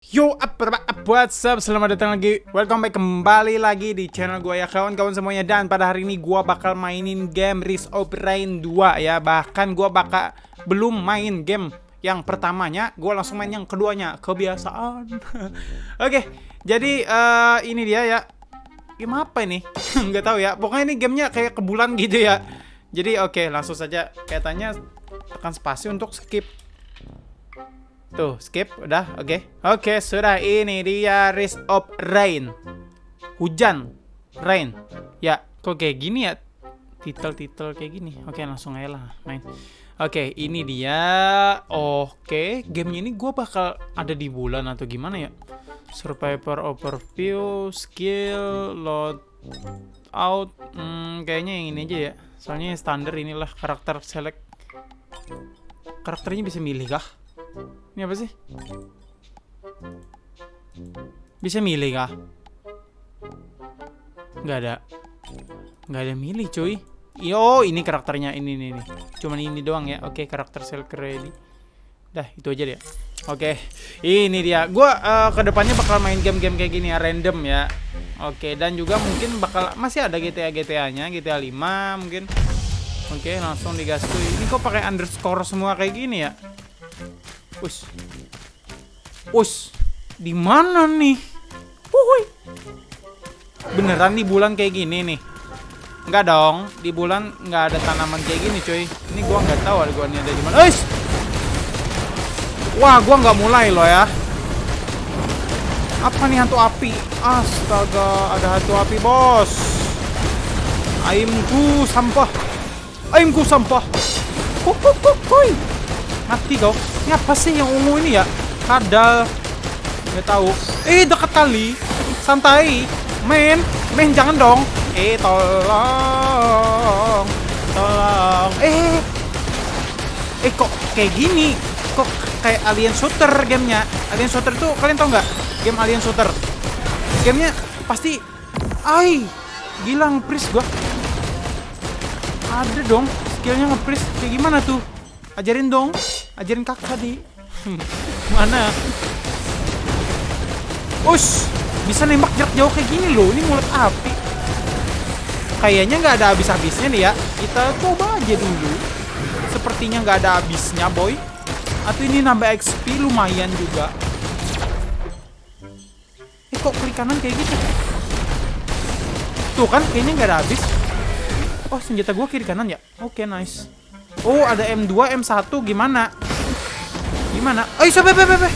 Yo, apa, apa, what's up? Selamat datang lagi, welcome back kembali lagi di channel gue ya kawan-kawan semuanya. Dan pada hari ini gue bakal mainin game Risk of Rain 2 ya. Bahkan gue bakal belum main game yang pertamanya. Gue langsung main yang keduanya, kebiasaan. Oke, jadi uh, ini dia ya. Game apa ini? Nggak tahu ya, pokoknya ini gamenya kayak ke bulan gitu ya. Jadi oke, langsung saja. Kayaknya tekan spasi untuk skip Tuh, skip, udah, oke. Okay. Oke, okay, sudah, ini dia Risk of Rain. Hujan Rain. Ya, kok kayak gini ya? Titel-titel kayak gini. Oke, okay, langsung aja lah main. Oke, okay, ini dia. Oke, okay. gamenya ini gue bakal ada di bulan atau gimana ya? Survivor Overview Skill Load Out hmm, Kayaknya yang ini aja ya. Soalnya standar inilah karakter select. Karakternya bisa milih kah? Ini apa sih? Bisa milih kah? Nggak ada. Nggak ada milih cuy. Yo, ini karakternya ini nih nih. Cuman ini doang ya. Oke, karakter sel ready. Dah, itu aja dia. Oke, ini dia. Gua uh, ke depannya bakal main game-game kayak gini ya, random ya. Oke, dan juga mungkin bakal masih ada GTA GTA-nya, GTA 5 mungkin. Oke, langsung digas. Ini kok pakai underscore semua kayak gini ya? Us. Us. Di mana nih? Wuhui. Beneran di bulan kayak gini nih? Enggak dong. Di bulan nggak ada tanaman kayak gini, cuy. Ini gua nggak tahu ada gua ini ada di mana. Us. Wah, gua nggak mulai loh ya. Apa nih hantu api? Astaga, ada hantu api, bos. Aimku sampah. Aimku sampah. Kukukukuy. Mati kau. Ini apa sih yang ungu ini ya? Kadal. Nggak tahu. Eh, dekat kali. Santai. Men, men jangan dong. Eh, tolong. Tolong. Eh. Eh, kok kayak gini? Kok kayak alien shooter gamenya? Alien shooter tuh kalian tau nggak? Game alien shooter. Gamenya pasti Ai, gila ngepris gua. Ada dong skillnya ngepris. Kayak gimana tuh? Ajarin dong. Ajarin kakak di mana? Ush, bisa nembak jarak jauh kayak gini loh. Ini mulut api. Kayaknya nggak ada habis-habisnya nih ya. Kita coba aja dulu. Sepertinya nggak ada habisnya, boy. Atau ini nambah XP lumayan juga. Eh, kok klik kanan kayak gitu? Tuh kan, kayaknya nggak ada habis. Oh, senjata gue kiri kanan ya? Oke, okay, nice. Oh, ada M2, M1 gimana? Gimana? Oh, iso bebe bebe.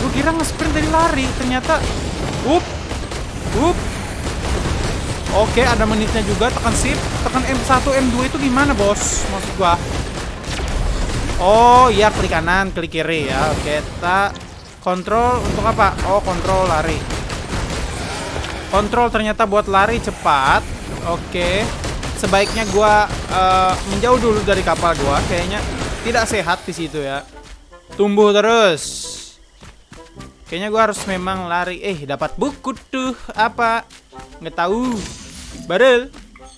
Gue kira nge-sprint dari lari, ternyata up. Up. Oke, ada menitnya juga, tekan shift, tekan M1, M2 itu gimana, Bos? Maksud gua. Oh, iya klik kanan, klik kiri ya. Oke, kita kontrol untuk apa? Oh, kontrol lari. Kontrol ternyata buat lari cepat. Oke. Sebaiknya gua uh, menjauh dulu dari kapal gua kayaknya tidak sehat di situ ya. Tumbuh terus. Kayaknya gue harus memang lari. Eh, dapat buku tuh. Apa? Nggak tahu. Barel.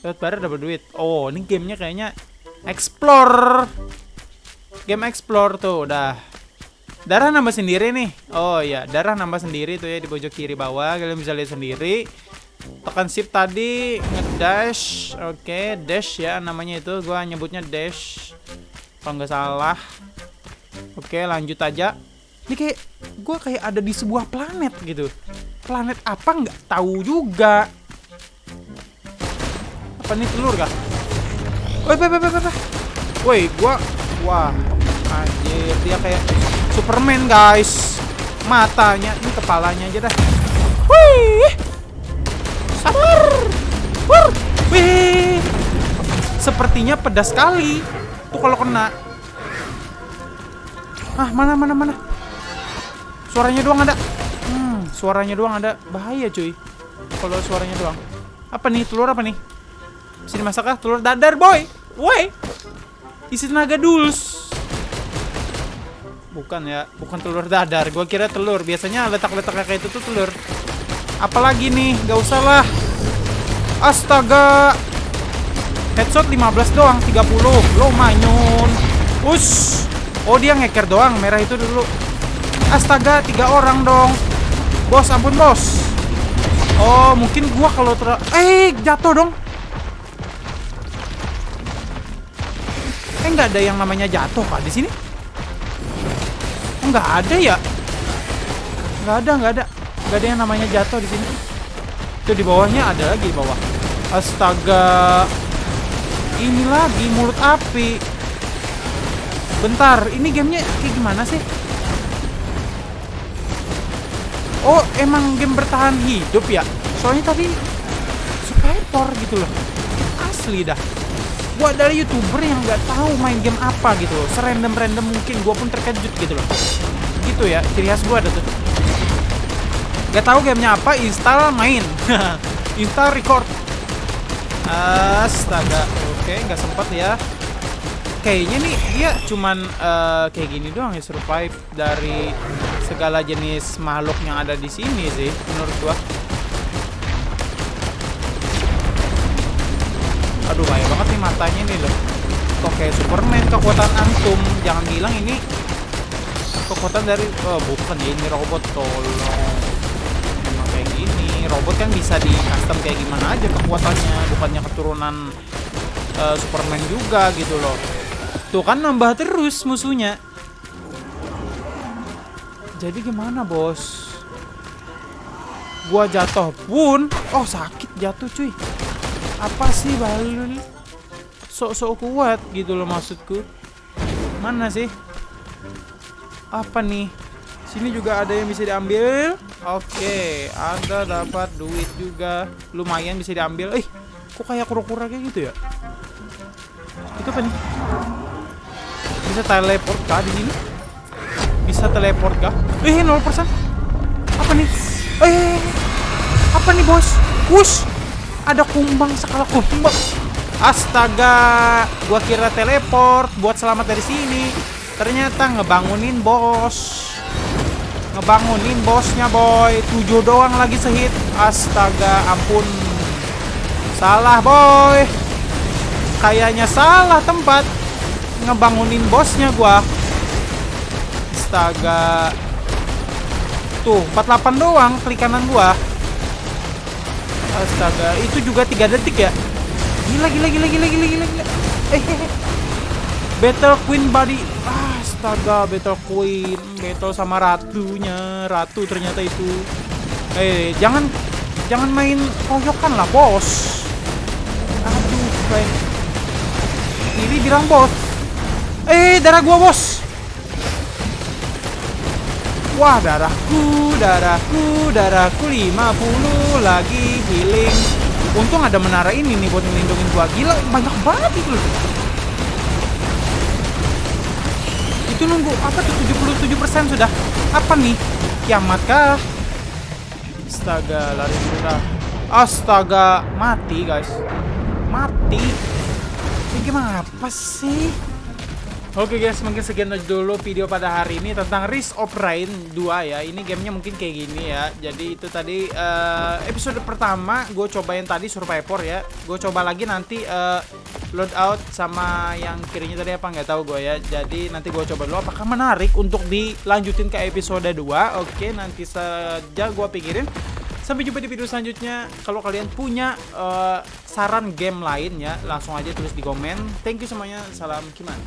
Dapat barel dapat duit. Oh, ini gamenya kayaknya explore. Game explore tuh udah. Darah nambah sendiri nih. Oh iya, darah nambah sendiri tuh ya di pojok kiri bawah. Kalian bisa lihat sendiri. Tekan shift tadi ngedash. Oke, okay, dash ya namanya itu. Gua nyebutnya dash kalau nggak salah? Oke lanjut aja. Ini kayak gue kayak ada di sebuah planet gitu. Planet apa nggak tahu juga. Apa nih telur kah? Woi woi woi woi woi. Gue wah anjir. Dia kayak Superman guys. Matanya ini kepalanya aja dah. Wih. Sabar. Wih. Sepertinya pedas sekali. Tuh kalau kena. Ah, mana mana mana. Suaranya doang ada. Hmm, suaranya doang ada. Bahaya, cuy. Kalau suaranya doang. Apa nih? Telur apa nih? Sini masak ah, telur dadar, boy. Woi. Isi tenaga dulus. Bukan ya, bukan telur dadar. Gua kira telur. Biasanya letak-letaknya kayak itu tuh telur. Apalagi nih? Gak usah lah. Astaga. Headshot 15 doang, 30. Lo manyun. Us. Oh, dia ngeker doang. Merah itu dulu. Astaga, tiga orang dong. Bos, ampun bos. Oh, mungkin gua kalau ter... Eh, jatuh dong. Eh, nggak ada yang namanya jatuh kak di sini? Nggak ada ya? Nggak ada, nggak ada. Nggak ada yang namanya jatuh di sini. Itu di bawahnya ada lagi di bawah. Astaga. Ini lagi mulut api. Bentar, ini gamenya kayak gimana sih? Oh, emang game bertahan hidup ya? Soalnya tadi survivor gitu loh. Asli dah. Gua dari youtuber yang nggak tahu main game apa gitu loh. Serandom-random mungkin gua pun terkejut gitu loh. Gitu ya, ciri khas gua ada tuh. Gak tahu gamenya apa, install main. install record. Astaga, oke nggak sempat ya. Kayaknya nih dia cuman uh, kayak gini doang ya survive dari segala jenis makhluk yang ada di sini sih menurut gua. Aduh bahaya banget nih matanya nih loh. Kok kayak Superman kekuatan antum. Jangan bilang ini kekuatan dari oh bukan ya ini robot tolong. Emang kayak gini. Robot kan bisa di custom kayak gimana aja kekuatannya, bukannya keturunan uh, Superman juga gitu loh. Tuh kan nambah terus musuhnya. Jadi gimana, Bos? Gua jatuh pun, oh sakit jatuh cuy. Apa sih balul sok-sok kuat gitu loh maksudku? Mana sih? Apa nih? Sini juga ada yang bisa diambil. Oke ada dapat duit juga. Lumayan bisa diambil. Eh kok kayak kura-kura kayak gitu ya? Itu apa nih bisa teleport kah di sini bisa teleport kah eh 0% apa nih eh apa nih bos wush ada kumbang skala kumbang. Astaga, gua kira teleport buat selamat dari sini. Ternyata ngebangunin bos. Ngebangunin bosnya, boy. Tujuh doang lagi sehit. Astaga, ampun. Salah, boy. Kayaknya salah tempat. Ngebangunin bosnya gua. Astaga. Tuh, 48 doang klik kanan gua. Astaga, itu juga tiga detik ya? Gila, gila, gila, gila, gila, gila, gila. Eh, Battle Queen body. Astaga, Battle Queen, battle sama ratunya, ratu ternyata itu. Eh, jangan, jangan main koyokan lah, bos. Aduh, kayak. Ini bilang bos. Eh, darah gua bos. Wah darahku, darahku, darahku 50 lagi healing. Untung ada menara ini nih buat melindungi gua. Gila, banyak banget itu. Itu nunggu apa tuh 77% sudah. Apa nih? Kiamat kah? Astaga, lari dulu Astaga, mati guys. Mati. Ini gimana apa sih? Oke guys, mungkin sekian dulu video pada hari ini tentang Risk of Rain 2 ya. Ini gamenya mungkin kayak gini ya. Jadi itu tadi uh, episode pertama gue cobain tadi Survivor ya. Gue coba lagi nanti uh, loadout sama yang kirinya tadi apa nggak tahu gue ya. Jadi nanti gue coba dulu apakah menarik untuk dilanjutin ke episode 2. Oke, nanti saja gue pikirin. Sampai jumpa di video selanjutnya. Kalau kalian punya uh, saran game lain ya, langsung aja tulis di komen. Thank you semuanya. Salam Kiman.